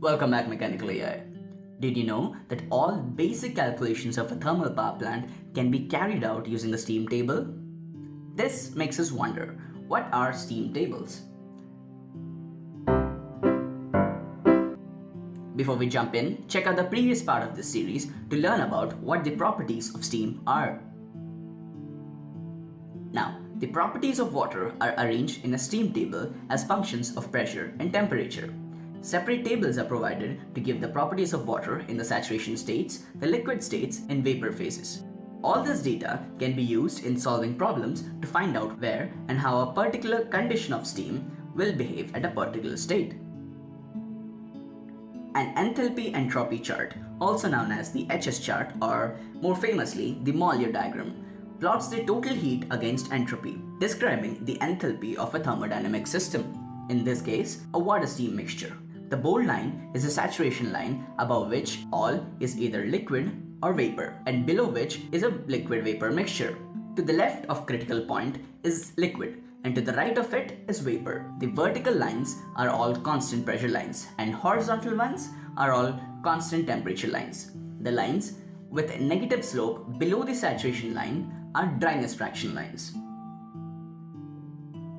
Welcome back Mechanical AI. Did you know that all basic calculations of a thermal power plant can be carried out using a steam table? This makes us wonder, what are steam tables? Before we jump in, check out the previous part of this series to learn about what the properties of steam are. Now, the properties of water are arranged in a steam table as functions of pressure and temperature. Separate tables are provided to give the properties of water in the saturation states, the liquid states, and vapor phases. All this data can be used in solving problems to find out where and how a particular condition of steam will behave at a particular state. An enthalpy entropy chart, also known as the HS chart or more famously the Mollier diagram, plots the total heat against entropy, describing the enthalpy of a thermodynamic system, in this case a water-steam mixture. The bold line is a saturation line above which all is either liquid or vapor and below which is a liquid vapor mixture. To the left of critical point is liquid and to the right of it is vapor. The vertical lines are all constant pressure lines and horizontal ones are all constant temperature lines. The lines with a negative slope below the saturation line are dryness fraction lines.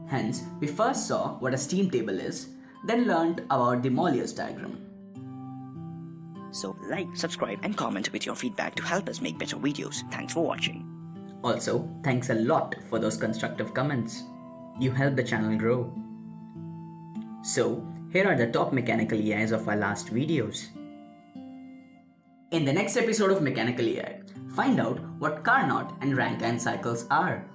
Hence, we first saw what a steam table is then learned about the Mollier's diagram. So like, subscribe and comment with your feedback to help us make better videos. Thanks for watching. Also, thanks a lot for those constructive comments. You help the channel grow. So, here are the top mechanical AIs of our last videos. In the next episode of Mechanical AI, find out what Carnot and Rankine cycles are.